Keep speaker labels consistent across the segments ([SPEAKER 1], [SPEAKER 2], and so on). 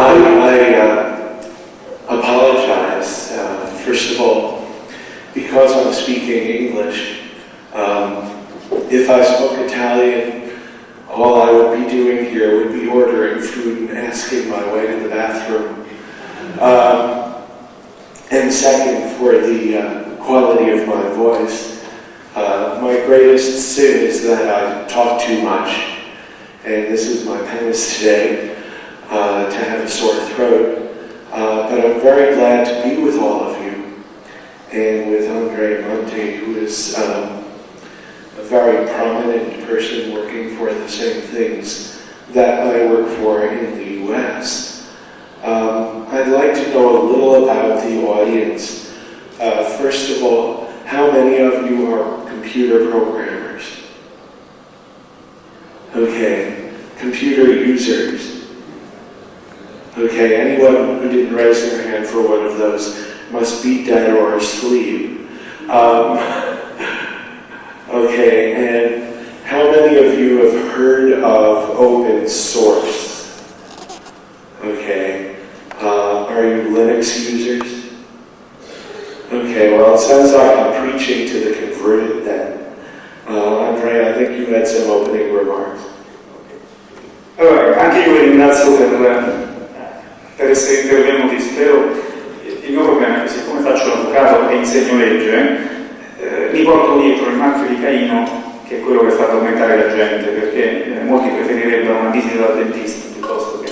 [SPEAKER 1] I, I uh, apologize, uh, first of all, because I'm speaking English. Um, if I spoke Italian, all I would be doing here would be ordering food and asking my way to the bathroom. Um, and second, for the uh, quality of my voice, uh, my greatest sin is that I talk too much. And this is my penance today uh, to have a sore throat. Uh, but I'm very glad to be with all of you and with Andre Monte, who is um, a very prominent person working for the same things that I work for in the U.S. Um, I'd like to know a little about the audience. Uh, first of all, how many of you are computer programmers? Okay, computer users. Okay, anyone who didn't raise their hand for one of those must be dead or asleep. Um, okay, and how many of you have heard of open source? Okay, uh, are you Linux users? Okay, well, it sounds like I'm preaching to the converted then. Uh, Andre, I think you had some opening remarks.
[SPEAKER 2] Allora, anche io vi ringrazio per essere intervenuti. Spero, il mio problema è che siccome faccio l'avvocato e insegno legge, eh, mi porto dietro il marchio di Caino, che è quello che fa addormentare la gente, perché eh, molti preferirebbero una visita dal dentista piuttosto che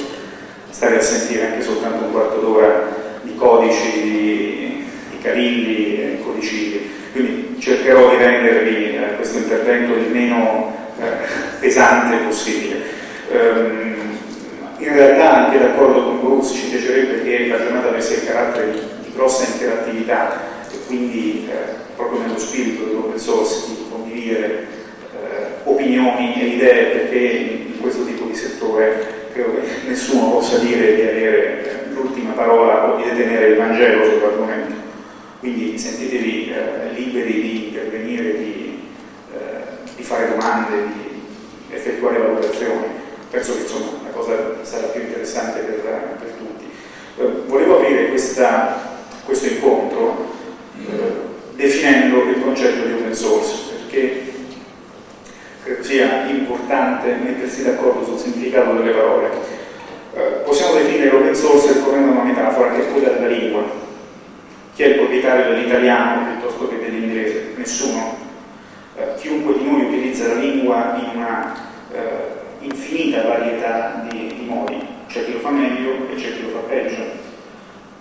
[SPEAKER 2] stare a sentire anche soltanto un quarto d'ora di codici, di, di e codicilli. Quindi cercherò di rendervi eh, questo intervento il meno eh, pesante possibile. Um, in realtà anche d'accordo con Bruce ci piacerebbe che la giornata avesse il carattere di, di grossa interattività e quindi eh, proprio nello spirito dell'open source di condividere eh, opinioni e idee perché in questo tipo di settore credo che nessuno possa dire di avere eh, l'ultima parola o di detenere il Vangelo sull'argomento. Quindi sentitevi eh, liberi di intervenire, di, eh, di fare domande, di effettuare valutazioni penso che insomma, sarà più interessante per, per tutti. Eh, volevo aprire questa, questo incontro eh, definendo il concetto di open source, perché credo sia importante mettersi d'accordo sul significato delle parole. Eh, possiamo definire l'open source a una metafora che è quella della lingua. Chi è il proprietario dell'italiano piuttosto che dell'inglese? Nessuno. Eh, chiunque di noi utilizza la lingua in una eh, infinita varietà di, di modi, c'è chi lo fa meglio e c'è chi lo fa peggio.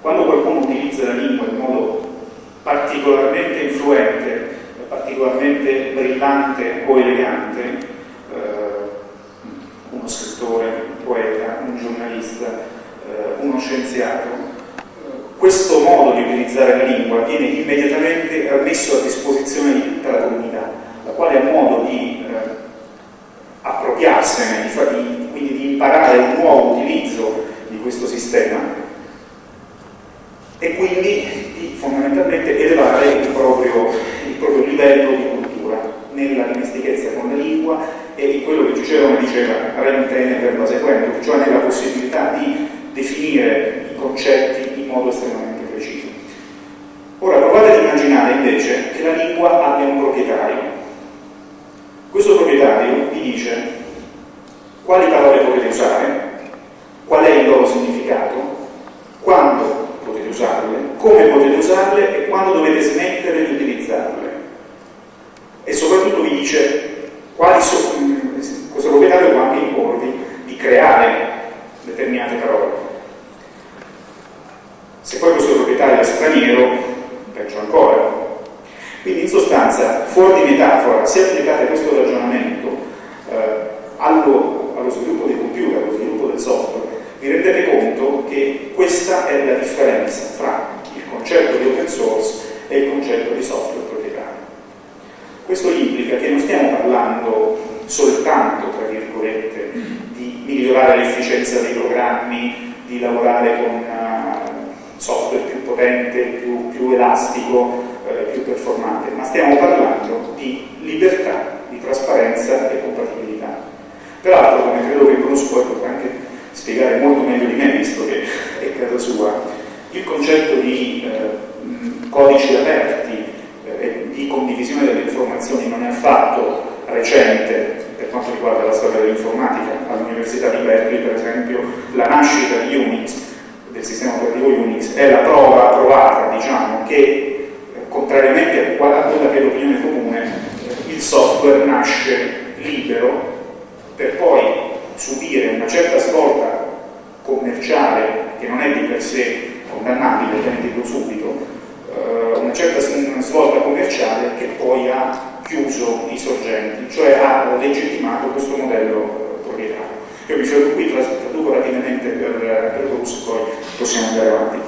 [SPEAKER 2] Quando qualcuno utilizza la lingua in modo particolarmente influente, particolarmente brillante o elegante, eh, uno scrittore, un poeta, un giornalista, eh, uno scienziato, eh, questo modo di utilizzare la lingua viene immediatamente messo a disposizione di tutta la comunità, la quale ha modo di eh, appropriarsene, di, quindi imparare un nuovo utilizzo di questo sistema e quindi di fondamentalmente elevare il proprio, il proprio livello di cultura nella dimestichezza con la lingua e in quello che Cicerone diceva rem tene per base quento, cioè nella possibilità di definire i concetti in modo estremamente preciso. Ora provate ad immaginare invece che la lingua abbia un proprietario questo proprietario vi dice quali parole potete usare, qual è il loro significato, quando potete usarle, come potete usarle? E quando dovete smettere di utilizzarle. E soprattutto vi dice quali sono, questo proprietario può anche imporvi di creare determinate parole. Se poi questo proprietario è straniero, peggio ancora, quindi in sostanza, fuori di metafora, se applicate questo ragionamento eh, allo, allo sviluppo dei computer, allo sviluppo del software, vi rendete conto che questa è la differenza fra il concetto di open source e il concetto di software proprietario. Questo implica che non stiamo parlando soltanto, tra virgolette, di migliorare l'efficienza dei programmi, di lavorare con uh, software più potente, più, più elastico, eh, più performante, ma stiamo parlando di libertà, di trasparenza e compatibilità. Peraltro, come credo che Bruce poi potrà anche spiegare molto meglio di me, visto che è casa sua, il concetto di eh, codici aperti eh, e di condivisione delle informazioni non è affatto recente per quanto riguarda la storia dell'informatica. All'Università di Berkeley, per esempio, la nascita di Unix, del sistema operativo Unix, è la prova provata, diciamo, che eh, contrariamente a quella che è l'opinione comune, eh, il software nasce libero per poi subire una certa svolta commerciale che non è di per sé condannabile, dico subito, eh, una certa svolta commerciale che poi ha chiuso i sorgenti, cioè ha legittimato questo modello proprietario. Io mi fermo qui, traduco rapidamente per, per Bruce, poi possiamo andare avanti.